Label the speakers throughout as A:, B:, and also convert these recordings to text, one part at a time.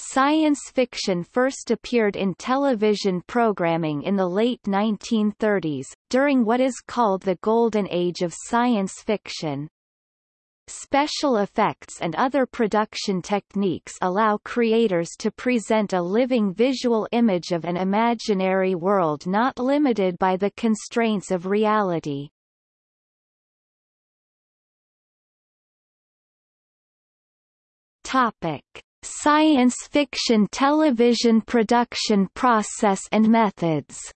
A: Science fiction first appeared in television programming in the late 1930s, during what is called the Golden Age of science fiction. Special effects and other production techniques allow creators to present a living visual image of an imaginary world not limited by the constraints of reality. Topic. Science fiction television production process and methods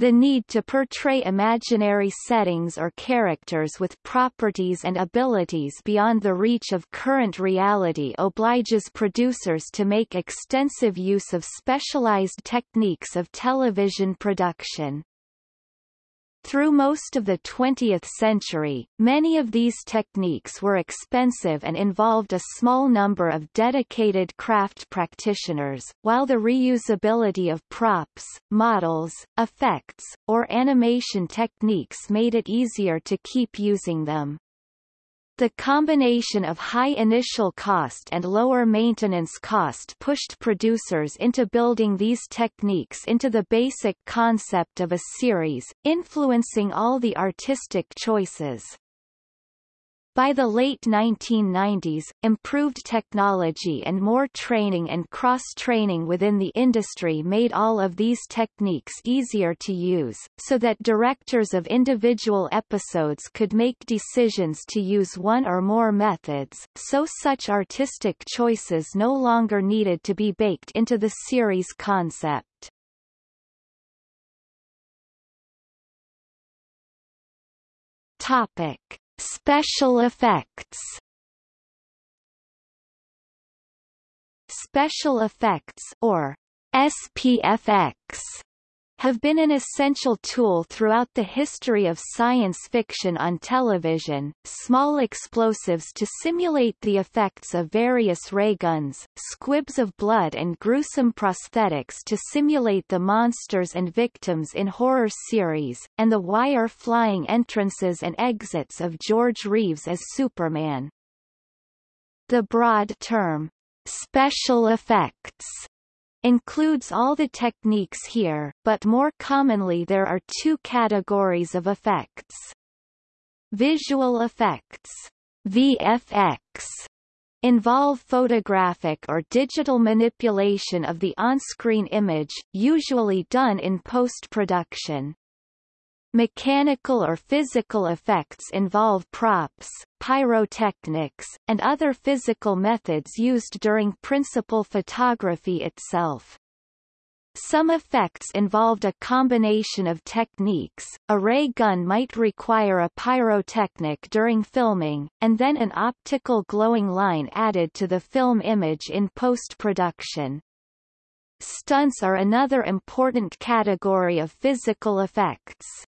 A: The need to portray imaginary settings or characters with properties and abilities beyond the reach of current reality obliges producers to make extensive use of specialized techniques of television production. Through most of the 20th century, many of these techniques were expensive and involved a small number of dedicated craft practitioners, while the reusability of props, models, effects, or animation techniques made it easier to keep using them. The combination of high initial cost and lower maintenance cost pushed producers into building these techniques into the basic concept of a series, influencing all the artistic choices. By the late 1990s, improved technology and more training and cross-training within the industry made all of these techniques easier to use, so that directors of individual episodes could make decisions to use one or more methods, so such artistic choices no longer needed to be baked into the series concept. Topic. Special effects. Special effects or SPFX have been an essential tool throughout the history of science fiction on television, small explosives to simulate the effects of various ray guns, squibs of blood and gruesome prosthetics to simulate the monsters and victims in horror series, and the wire flying entrances and exits of George Reeves as Superman. The broad term, special effects includes all the techniques here, but more commonly there are two categories of effects. Visual effects VFX, involve photographic or digital manipulation of the on-screen image, usually done in post-production. Mechanical or physical effects involve props, pyrotechnics, and other physical methods used during principal photography itself. Some effects involved a combination of techniques, a ray gun might require a pyrotechnic during filming, and then an optical glowing line added to the film image in post-production. Stunts are another important category of physical effects.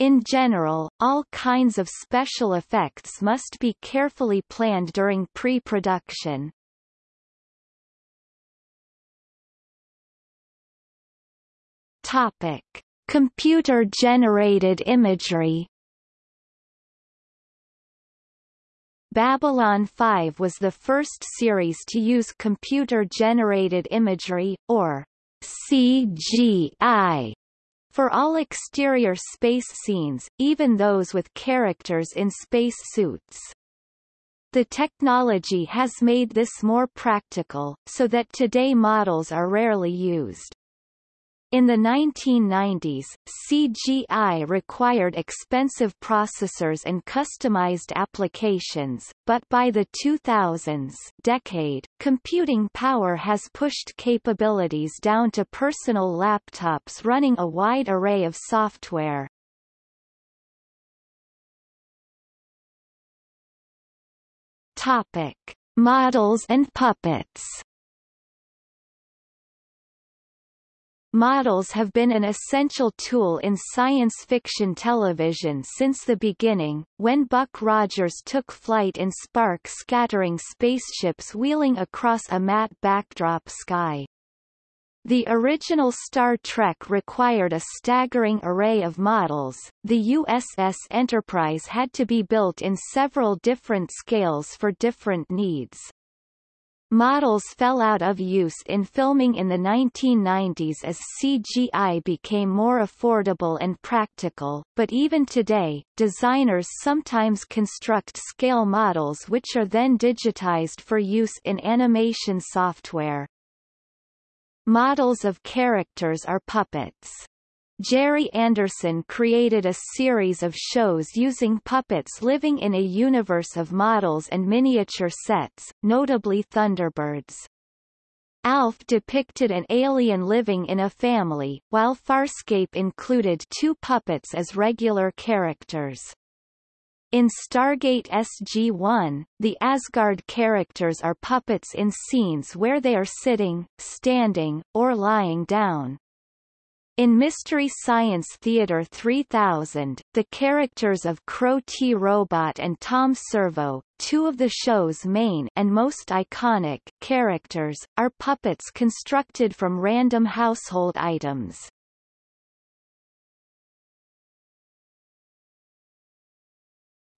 A: In general, all kinds of special effects must be carefully planned during pre-production. Topic: Computer-generated imagery. Babylon 5 was the first series to use computer-generated imagery, or CGI, for all exterior space scenes, even those with characters in space suits. The technology has made this more practical, so that today models are rarely used. In the 1990s, CGI required expensive processors and customized applications, but by the 2000s decade, computing power has pushed capabilities down to personal laptops running a wide array of software. Topic: Models and puppets. Models have been an essential tool in science fiction television since the beginning, when Buck Rogers took flight in spark-scattering spaceships wheeling across a matte backdrop sky. The original Star Trek required a staggering array of models. The USS Enterprise had to be built in several different scales for different needs. Models fell out of use in filming in the 1990s as CGI became more affordable and practical, but even today, designers sometimes construct scale models which are then digitized for use in animation software. Models of characters are puppets. Gerry Anderson created a series of shows using puppets living in a universe of models and miniature sets, notably Thunderbirds. Alf depicted an alien living in a family, while Farscape included two puppets as regular characters. In Stargate SG-1, the Asgard characters are puppets in scenes where they are sitting, standing, or lying down. In Mystery Science Theater 3000, the characters of Crow T. Robot and Tom Servo, two of the show's main and most iconic characters, are puppets constructed from random household items.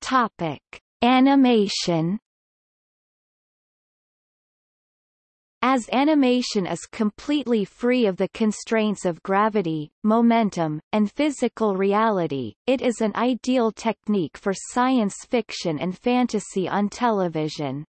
A: Topic: Animation As animation is completely free of the constraints of gravity, momentum, and physical reality, it is an ideal technique for science fiction and fantasy on television.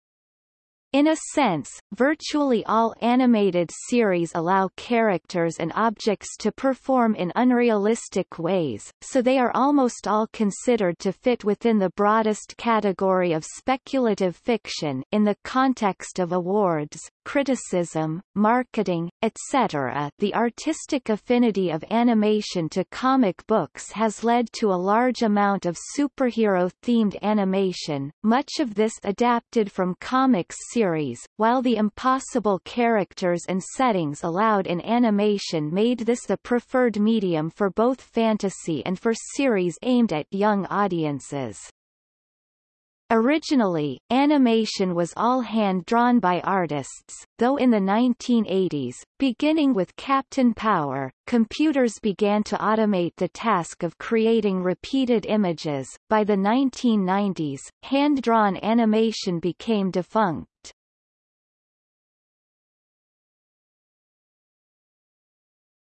A: In a sense, virtually all animated series allow characters and objects to perform in unrealistic ways, so they are almost all considered to fit within the broadest category of speculative fiction in the context of awards, criticism, marketing, etc. The artistic affinity of animation to comic books has led to a large amount of superhero-themed animation, much of this adapted from comics series, while the impossible characters and settings allowed in animation made this the preferred medium for both fantasy and for series aimed at young audiences. Originally, animation was all hand-drawn by artists, though in the 1980s, beginning with Captain Power, computers began to automate the task of creating repeated images. By the 1990s, hand-drawn animation became defunct.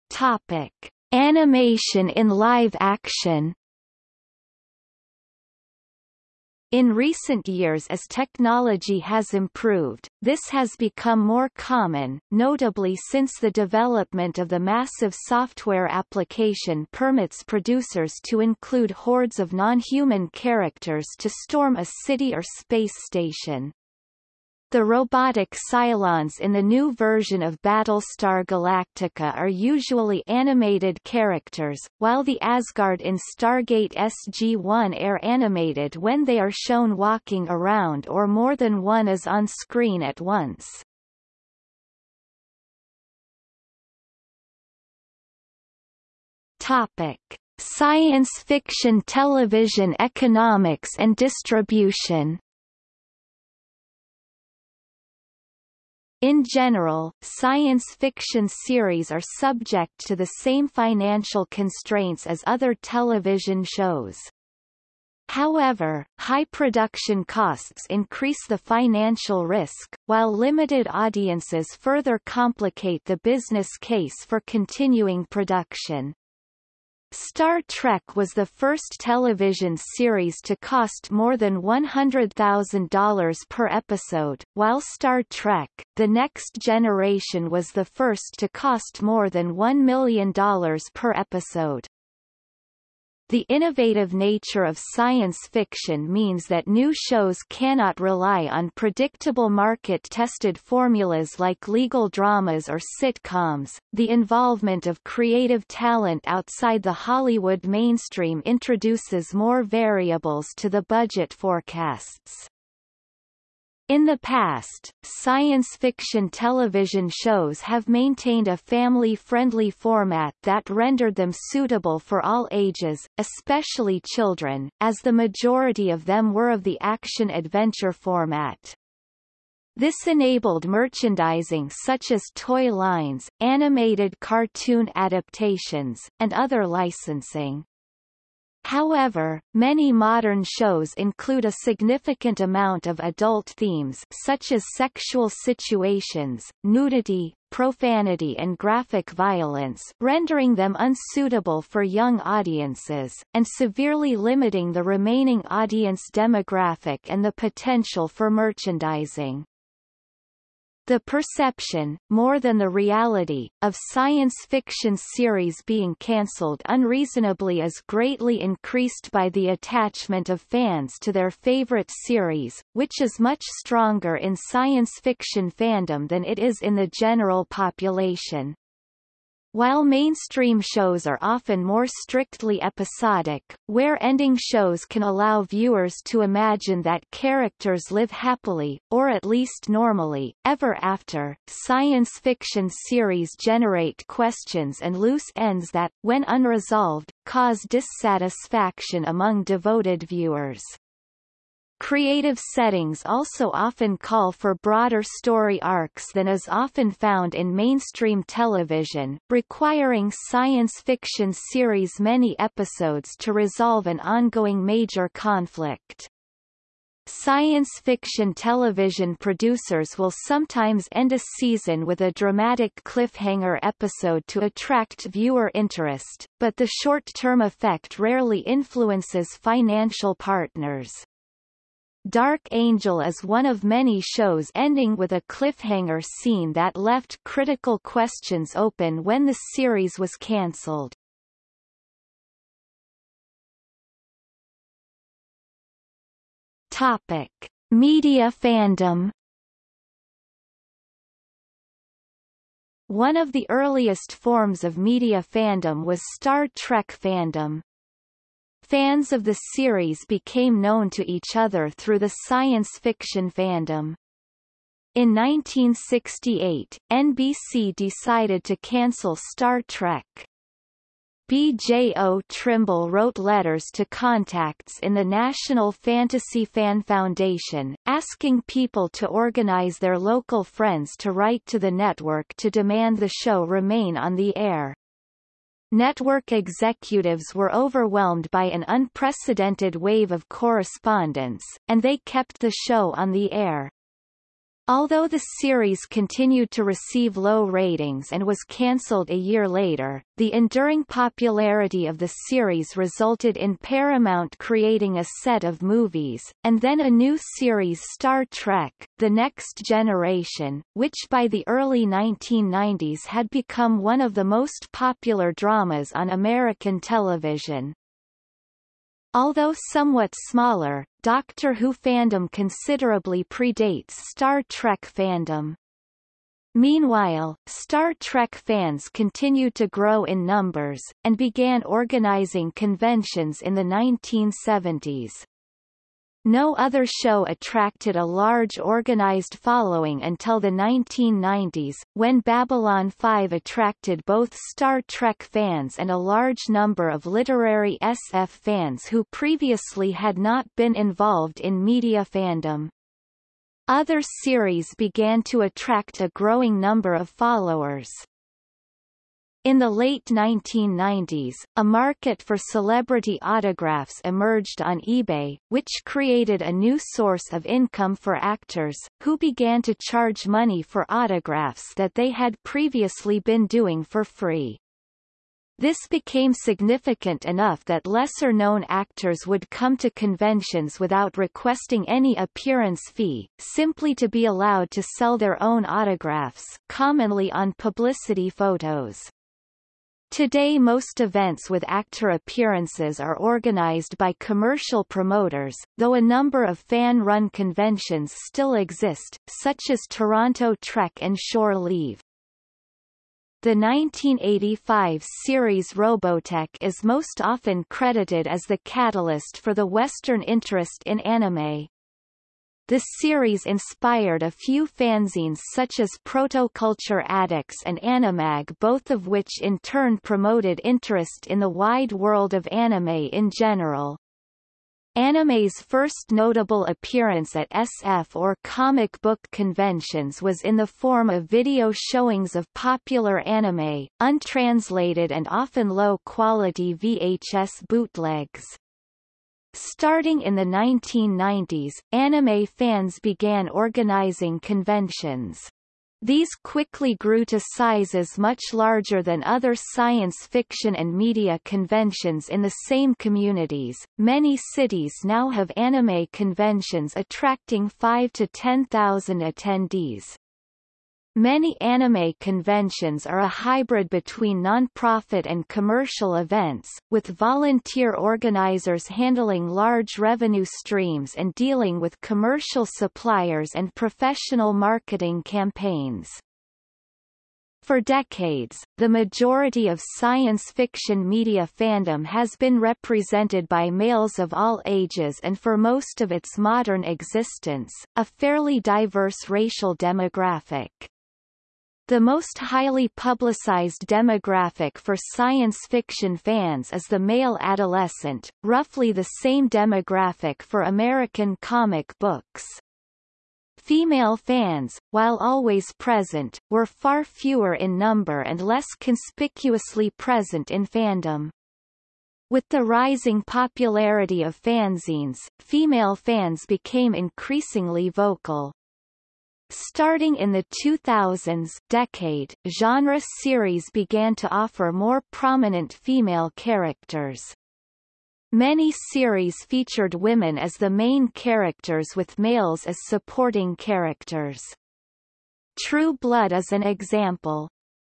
A: Topic: Animation in live action In recent years as technology has improved, this has become more common, notably since the development of the massive software application permits producers to include hordes of non-human characters to storm a city or space station. The robotic Cylons in the new version of Battlestar Galactica are usually animated characters, while the Asgard in Stargate SG-1 are animated when they are shown walking around or more than one is on screen at once. Topic. Science fiction television economics and distribution In general, science fiction series are subject to the same financial constraints as other television shows. However, high production costs increase the financial risk, while limited audiences further complicate the business case for continuing production. Star Trek was the first television series to cost more than $100,000 per episode, while Star Trek, The Next Generation was the first to cost more than $1 million per episode. The innovative nature of science fiction means that new shows cannot rely on predictable market-tested formulas like legal dramas or sitcoms. The involvement of creative talent outside the Hollywood mainstream introduces more variables to the budget forecasts. In the past, science fiction television shows have maintained a family-friendly format that rendered them suitable for all ages, especially children, as the majority of them were of the action-adventure format. This enabled merchandising such as toy lines, animated cartoon adaptations, and other licensing. However, many modern shows include a significant amount of adult themes such as sexual situations, nudity, profanity and graphic violence rendering them unsuitable for young audiences, and severely limiting the remaining audience demographic and the potential for merchandising. The perception, more than the reality, of science fiction series being cancelled unreasonably is greatly increased by the attachment of fans to their favorite series, which is much stronger in science fiction fandom than it is in the general population. While mainstream shows are often more strictly episodic, where ending shows can allow viewers to imagine that characters live happily, or at least normally, ever after, science fiction series generate questions and loose ends that, when unresolved, cause dissatisfaction among devoted viewers. Creative settings also often call for broader story arcs than is often found in mainstream television, requiring science fiction series many episodes to resolve an ongoing major conflict. Science fiction television producers will sometimes end a season with a dramatic cliffhanger episode to attract viewer interest, but the short-term effect rarely influences financial partners. Dark Angel is one of many shows ending with a cliffhanger scene that left critical questions open when the series was cancelled. Topic: Media fandom. One of the earliest forms of media fandom was Star Trek fandom. Fans of the series became known to each other through the science fiction fandom. In 1968, NBC decided to cancel Star Trek. B.J.O. Trimble wrote letters to contacts in the National Fantasy Fan Foundation, asking people to organize their local friends to write to the network to demand the show remain on the air. Network executives were overwhelmed by an unprecedented wave of correspondence, and they kept the show on the air. Although the series continued to receive low ratings and was cancelled a year later, the enduring popularity of the series resulted in Paramount creating a set of movies, and then a new series Star Trek, The Next Generation, which by the early 1990s had become one of the most popular dramas on American television. Although somewhat smaller, Doctor Who fandom considerably predates Star Trek fandom. Meanwhile, Star Trek fans continued to grow in numbers, and began organizing conventions in the 1970s. No other show attracted a large organized following until the 1990s, when Babylon 5 attracted both Star Trek fans and a large number of literary SF fans who previously had not been involved in media fandom. Other series began to attract a growing number of followers. In the late 1990s, a market for celebrity autographs emerged on eBay, which created a new source of income for actors, who began to charge money for autographs that they had previously been doing for free. This became significant enough that lesser-known actors would come to conventions without requesting any appearance fee, simply to be allowed to sell their own autographs commonly on publicity photos. Today most events with actor appearances are organized by commercial promoters, though a number of fan-run conventions still exist, such as Toronto Trek and Shore Leave. The 1985 series Robotech is most often credited as the catalyst for the Western interest in anime. The series inspired a few fanzines such as Protoculture Addicts and Animag both of which in turn promoted interest in the wide world of anime in general. Anime's first notable appearance at SF or comic book conventions was in the form of video showings of popular anime, untranslated and often low-quality VHS bootlegs. Starting in the 1990s, anime fans began organizing conventions. These quickly grew to sizes much larger than other science fiction and media conventions in the same communities. Many cities now have anime conventions attracting 5 to 10,000 attendees. Many anime conventions are a hybrid between non-profit and commercial events, with volunteer organizers handling large revenue streams and dealing with commercial suppliers and professional marketing campaigns. For decades, the majority of science fiction media fandom has been represented by males of all ages and for most of its modern existence, a fairly diverse racial demographic. The most highly publicized demographic for science fiction fans is the male adolescent, roughly the same demographic for American comic books. Female fans, while always present, were far fewer in number and less conspicuously present in fandom. With the rising popularity of fanzines, female fans became increasingly vocal. Starting in the 2000s decade, genre series began to offer more prominent female characters. Many series featured women as the main characters with males as supporting characters. True Blood is an example.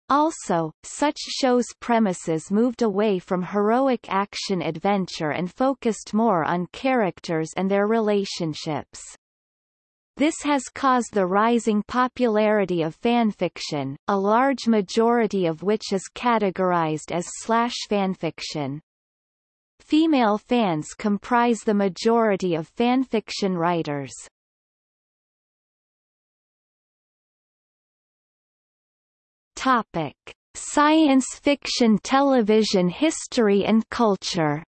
A: Also, such shows' premises moved away from heroic action-adventure and focused more on characters and their relationships. This has caused the rising popularity of fanfiction, a large majority of which is categorized as slash fanfiction. Female fans comprise the majority of fanfiction writers. Topic: Science fiction television history and culture.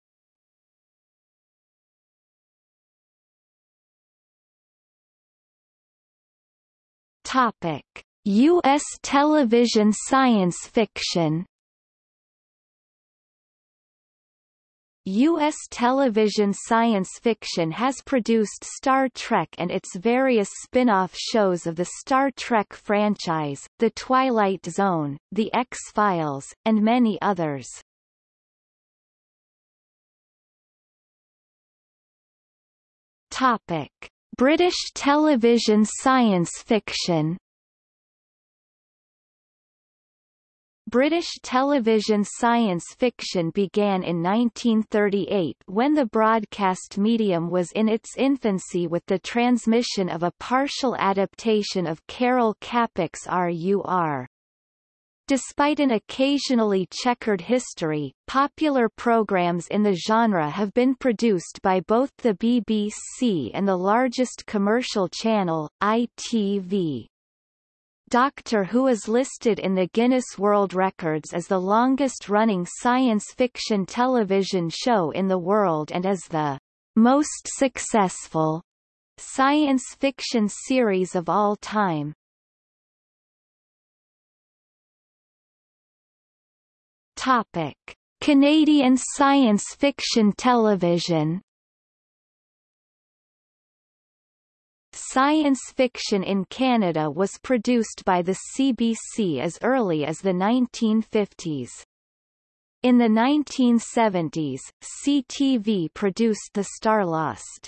A: Topic: U.S. television science fiction U.S. television science fiction has produced Star Trek and its various spin-off shows of the Star Trek franchise, The Twilight Zone, The X-Files, and many others. Topic. British television science fiction British television science fiction began in 1938 when the broadcast medium was in its infancy with the transmission of a partial adaptation of Karel Čapek's RUR. Despite an occasionally checkered history, popular programs in the genre have been produced by both the BBC and the largest commercial channel, ITV. Doctor Who is listed in the Guinness World Records as the longest-running science fiction television show in the world and as the most successful science fiction series of all time. Topic: Canadian science fiction television. Science fiction in Canada was produced by the CBC as early as the 1950s. In the 1970s, CTV produced The Starlost.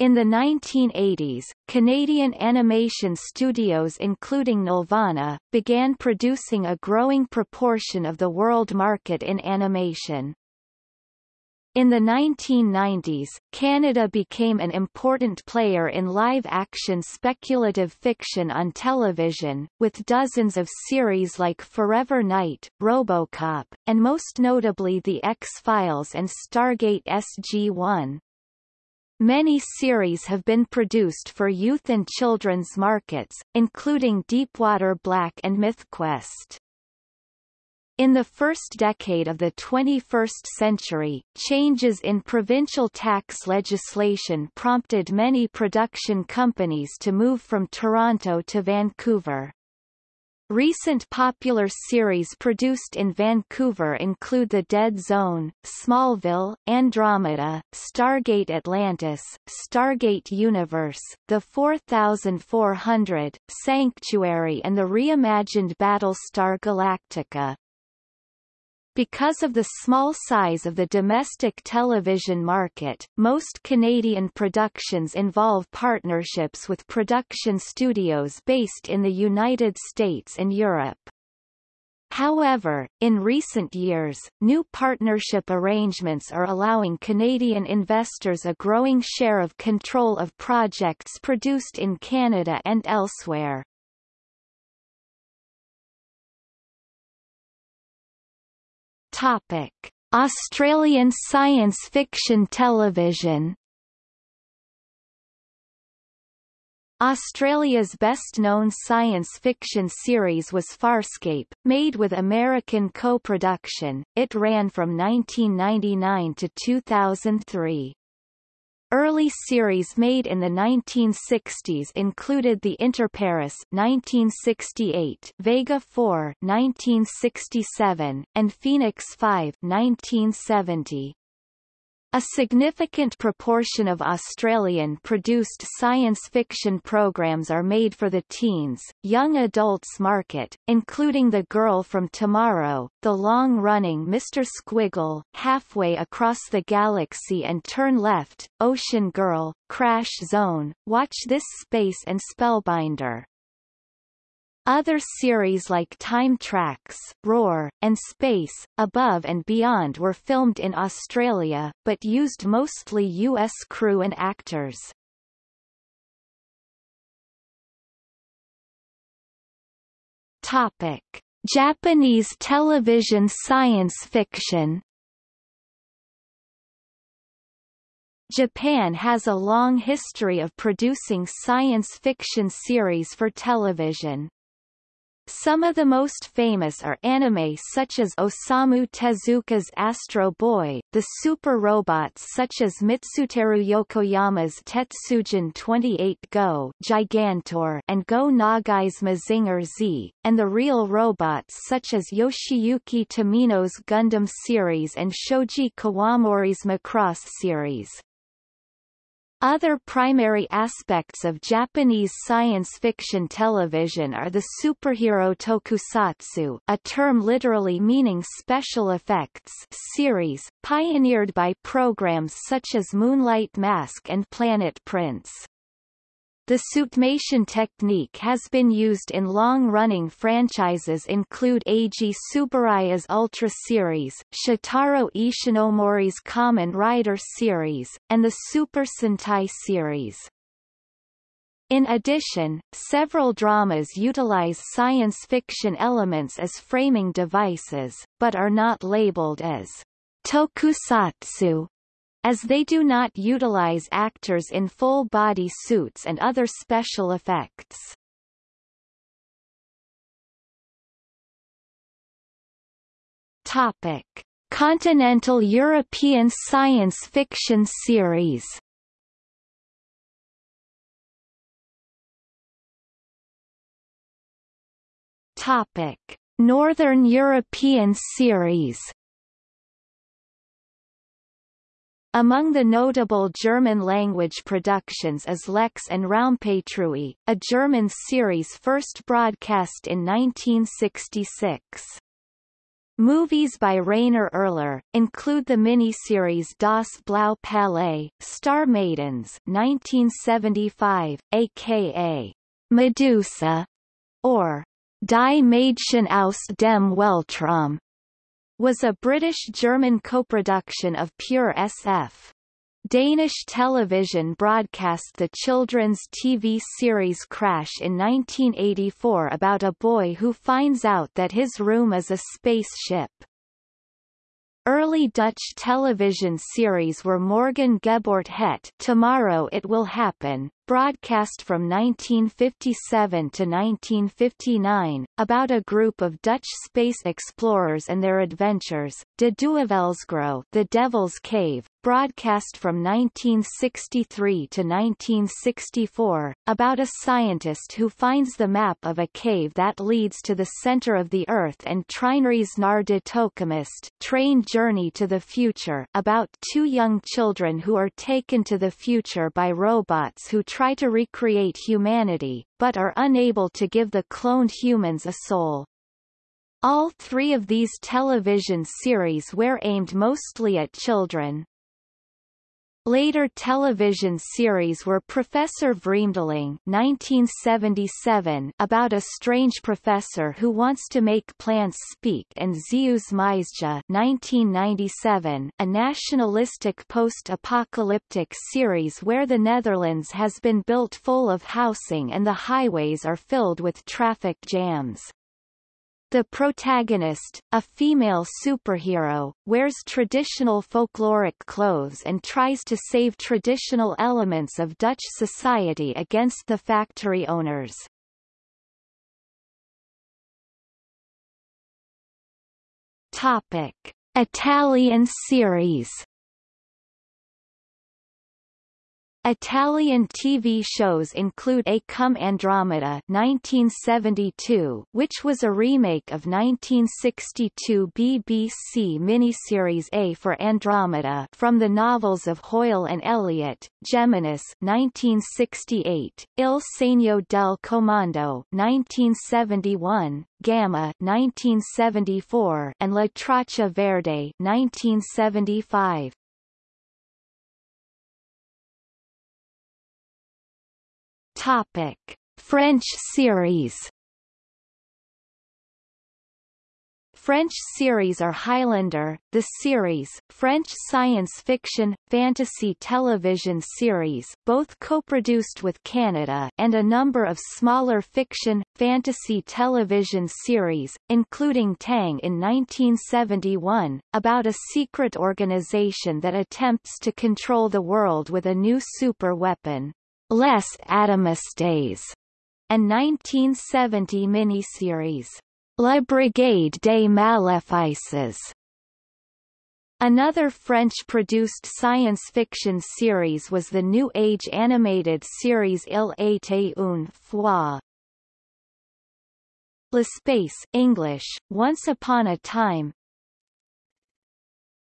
A: In the 1980s, Canadian animation studios including Nelvana, began producing a growing proportion of the world market in animation. In the 1990s, Canada became an important player in live-action speculative fiction on television, with dozens of series like Forever Knight, RoboCop, and most notably The X-Files and Stargate SG-1. Many series have been produced for youth and children's markets, including Deepwater Black and MythQuest. In the first decade of the 21st century, changes in provincial tax legislation prompted many production companies to move from Toronto to Vancouver. Recent popular series produced in Vancouver include The Dead Zone, Smallville, Andromeda, Stargate Atlantis, Stargate Universe, The 4400, Sanctuary and the reimagined Battlestar Galactica. Because of the small size of the domestic television market, most Canadian productions involve partnerships with production studios based in the United States and Europe. However, in recent years, new partnership arrangements are allowing Canadian investors a growing share of control of projects produced in Canada and elsewhere. Topic: Australian science fiction television. Australia's best-known science fiction series was Farscape, made with American co-production. It ran from 1999 to 2003. Early series made in the 1960s included The Interpares 1968, Vega 4 1967, and Phoenix 5 1970. A significant proportion of Australian-produced science fiction programs are made for the teens, young adults market, including The Girl from Tomorrow, the long-running Mr. Squiggle, Halfway Across the Galaxy and Turn Left, Ocean Girl, Crash Zone, Watch This Space and Spellbinder. Other series like Time Tracks, Roar, and Space, Above and Beyond were filmed in Australia, but used mostly U.S. crew and actors. Topic. Japanese television science fiction Japan has a long history of producing science fiction series for television. Some of the most famous are anime such as Osamu Tezuka's Astro Boy, the super robots such as Mitsuteru Yokoyama's Tetsujin 28 Go Gigantor and Go Nagai's Mazinger Z, and the real robots such as Yoshiyuki Tomino's Gundam series and Shoji Kawamori's Macross series. Other primary aspects of Japanese science fiction television are the superhero tokusatsu a term literally meaning special effects series, pioneered by programs such as Moonlight Mask and Planet Prince. The suitmation technique has been used in long-running franchises include Eiji Tsuburaya's Ultra series, Shotaro Ishinomori's Kamen Rider series, and the Super Sentai series. In addition, several dramas utilize science fiction elements as framing devices, but are not labeled as tokusatsu as they do not utilize actors in full-body suits and other special effects. Topic. Continental European science fiction series Topic. Northern European series Among the notable German-language productions is Lex and Raumpatrouille, a German series first broadcast in 1966. Movies by Rainer Erler, include the miniseries Das Blaue Palais, Star Maidens 1975, aka Medusa, or Die Mädchen aus dem Weltraum was a British-German co-production of Pure SF. Danish television broadcast the children's TV series Crash in 1984 about a boy who finds out that his room is a spaceship. Early Dutch television series were Morgen Gebeurt Het Tomorrow It Will Happen, broadcast from 1957 to 1959, about a group of Dutch space explorers and their adventures, De Duivelsgrot The Devil's Cave, broadcast from 1963 to 1964, about a scientist who finds the map of a cave that leads to the center of the Earth and Treinreis naar de Train Journey to the Future about two young children who are taken to the future by robots who try to recreate humanity, but are unable to give the cloned humans a soul. All three of these television series were aimed mostly at children. Later television series were Professor Vreemdeling 1977 about a strange professor who wants to make plants speak and Zeeuws Meisje 1997 a nationalistic post-apocalyptic series where the Netherlands has been built full of housing and the highways are filled with traffic jams. The protagonist, a female superhero, wears traditional folkloric clothes and tries to save traditional elements of Dutch society against the factory owners. Topic: Italian series Italian TV shows include A Come Andromeda 1972, which was a remake of 1962 BBC miniseries A for Andromeda from the novels of Hoyle and Elliott, Geminis 1968, Il Segno del Comando 1971, Gamma 1974, and La Traccia Verde 1975. Topic: French series. French series are Highlander, the series, French science fiction, fantasy television series both co-produced with Canada and a number of smaller fiction, fantasy television series, including Tang in 1971, about a secret organization that attempts to control the world with a new super weapon. Les Atomistes, a 1970 miniseries, La Brigade des Maléfices. Another French-produced science fiction series was the New Age animated series Il était une fois. Le Space English, Once Upon a Time,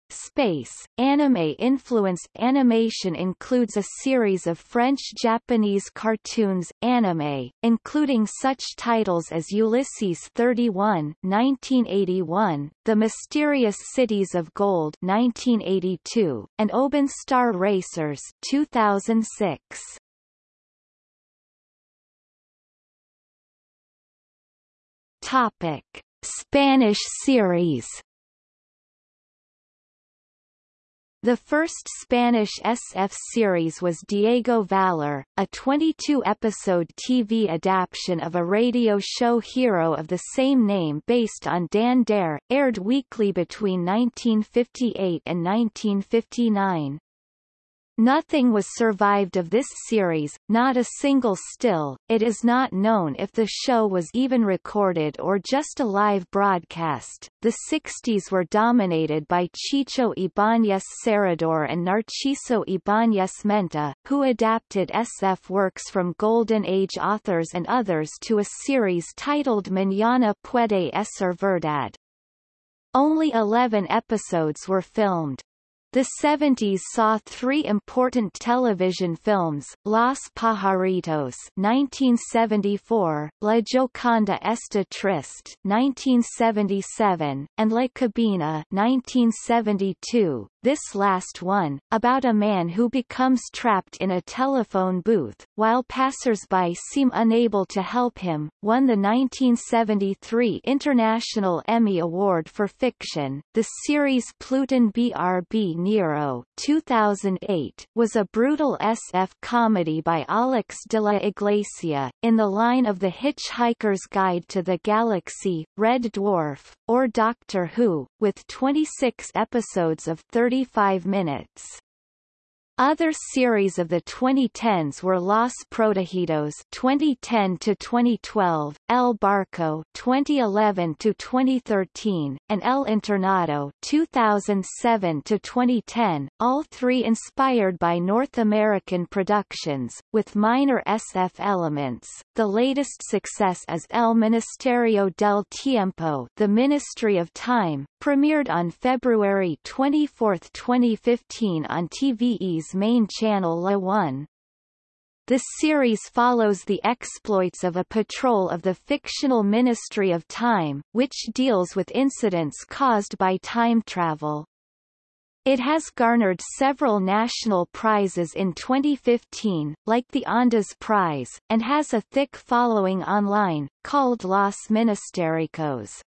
A: Space, anime-influenced animation includes a series of French-Japanese cartoons anime, including such titles as Ulysses 31 1981, The Mysterious Cities of Gold 1982, and Oban Star Racers 2006. Topic: Spanish series The first Spanish SF series was Diego Valor, a 22-episode TV adaptation of a radio show Hero of the same name based on Dan Dare, aired weekly between 1958 and 1959. Nothing was survived of this series, not a single still. It is not known if the show was even recorded or just a live broadcast. The 60s were dominated by Chicho Ibáñez Serrador and Narciso Ibáñez Menta, who adapted SF works from Golden Age authors and others to a series titled Mañana puede ser verdad. Only 11 episodes were filmed. The 70s saw three important television films, Los Pajaritos 1974, La Gioconda Está Triste 1977, and La Cabina 1972, this last one, about a man who becomes trapped in a telephone booth, while passers-by seem unable to help him, won the 1973 International Emmy Award for Fiction. The series Pluton BRB Nero 2008 was a brutal SF comedy by Alex de la Iglesia, in the line of The Hitchhiker's Guide to the Galaxy, Red Dwarf, or Doctor Who, with 26 episodes of 35 minutes. Other series of the 2010s were Los Protegidos 2010 to 2012, El Barco 2011 to 2013, and El Internado 2007 to 2010, all three inspired by North American productions with minor SF elements. The latest success is El Ministerio del Tiempo, The Ministry of Time, premiered on February 24, 2015 on TVE's main channel La 1. The series follows the exploits of a patrol of the fictional Ministry of Time, which deals with incidents caused by time travel. It has garnered several national prizes in 2015, like the Ondas Prize, and has a thick following online, called Los Ministericos.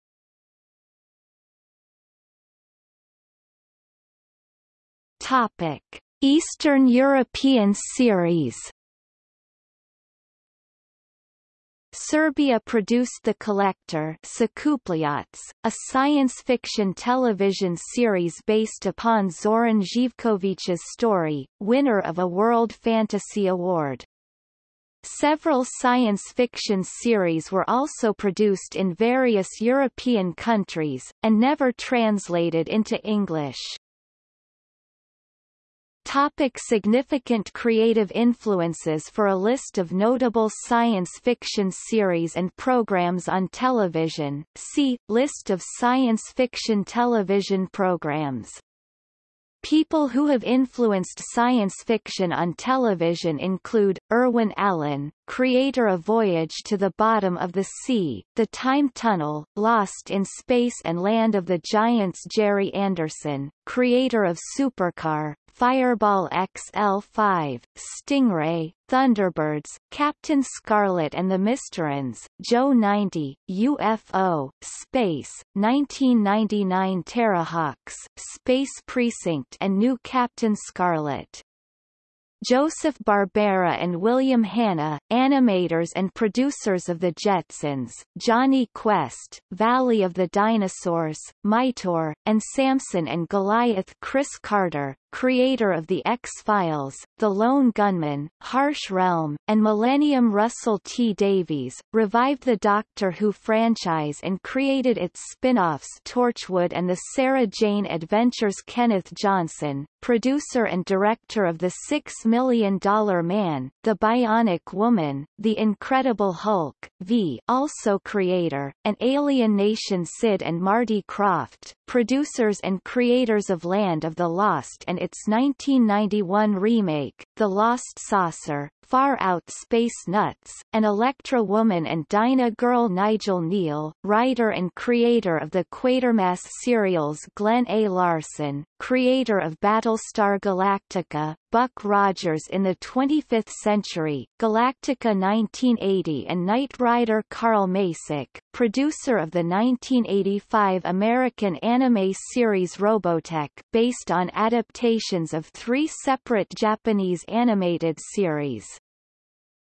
A: Topic: Eastern European series. Serbia produced The Collector a science fiction television series based upon Zoran Živković's story, winner of a World Fantasy Award. Several science fiction series were also produced in various European countries, and never translated into English. Topic significant creative influences For a list of notable science fiction series and programs on television, see, List of science fiction television programs. People who have influenced science fiction on television include, Irwin Allen, creator of Voyage to the Bottom of the Sea, The Time Tunnel, Lost in Space and Land of the Giants Gerry Anderson, creator of Supercar, Fireball XL5, Stingray, Thunderbirds, Captain Scarlet and the Mysterons, Joe 90, UFO, Space, 1999 Terrahawks, Space Precinct and New Captain Scarlet. Joseph Barbera and William Hanna, animators and producers of The Jetsons, Jonny Quest, Valley of the Dinosaurs, Mightor, and Samson and Goliath Chris Carter, creator of The X-Files, The Lone Gunmen, Harsh Realm, and Millennium Russell T. Davies, revived the Doctor Who franchise and created its spin-offs Torchwood and The Sarah Jane Adventures Kenneth Johnson, producer and director of The Six Million Dollar Man, The Bionic Woman, The Incredible Hulk, V also creator, and Alien Nation Sid and Marty Krofft, producers and creators of Land of the Lost and its 1991 remake, The Lost Saucer, Far Out Space Nuts, and Electra Woman and Dyna Girl Nigel Kneale, writer and creator of the Quatermass serials Glen A. Larson, creator of Battlestar Galactica, Buck Rogers in the 25th Century, Galactica 1980 and Knight Rider Carl Macek, producer of the 1985 American anime series Robotech based on adaptations of three separate Japanese animated series.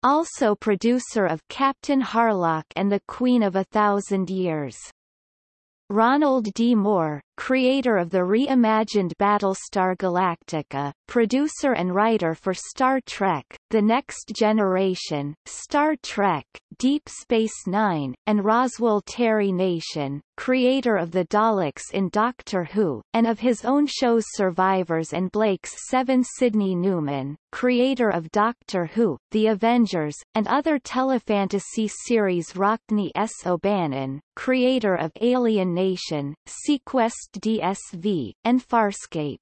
A: Also producer of Captain Harlock and the Queen of a Thousand Years. Ronald D. Moore, creator of the reimagined Battlestar Galactica, producer and writer for Star Trek, The Next Generation, Star Trek, Deep Space Nine, and Roswell Terry Nation, creator of the Daleks in Doctor Who, and of his own shows Survivors and Blake's Seven Sidney Newman, creator of Doctor Who, The Avengers, and other telefantasy series Rockne S. O'Bannon, creator of Alien Nation, seaQuest DSV, and Farscape.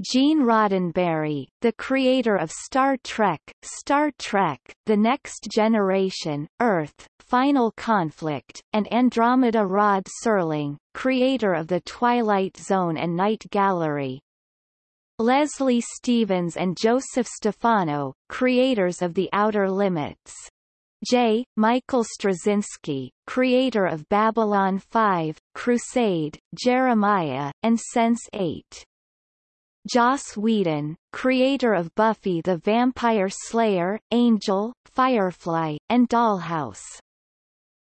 A: Gene Roddenberry, the creator of Star Trek, Star Trek, The Next Generation, Earth, Final Conflict, and Andromeda Rod Serling, creator of The Twilight Zone and Night Gallery. Leslie Stevens and Joseph Stefano, creators of The Outer Limits. J. Michael Straczynski, creator of Babylon 5, Crusade, Jeremiah, and Sense8. Joss Whedon, creator of Buffy the Vampire Slayer, Angel, Firefly, and Dollhouse.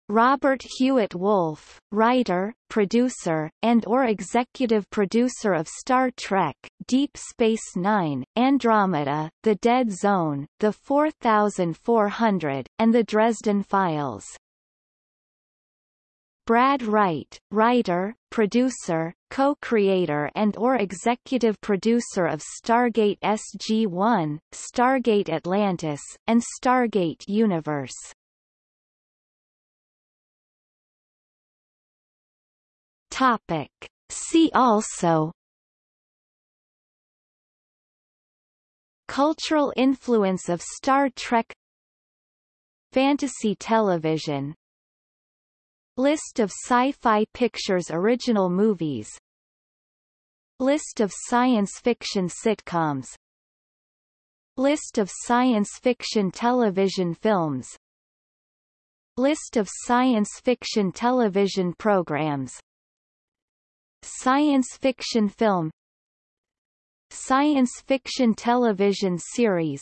A: Robert Hewitt Wolfe, writer, producer, and or executive producer of Star Trek, Deep Space Nine, Andromeda, The Dead Zone, The 4400, and The Dresden Files. Brad Wright, writer, producer, co-creator and or executive producer of Stargate SG-1, Stargate Atlantis, and Stargate Universe. Topic. See also Cultural influence of Star Trek Fantasy television List of Sci-Fi Pictures original movies. List of science fiction sitcoms. List of science fiction television films. List of science fiction television programs. Science fiction film. Science fiction television series.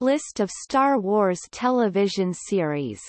A: List of Star Wars television series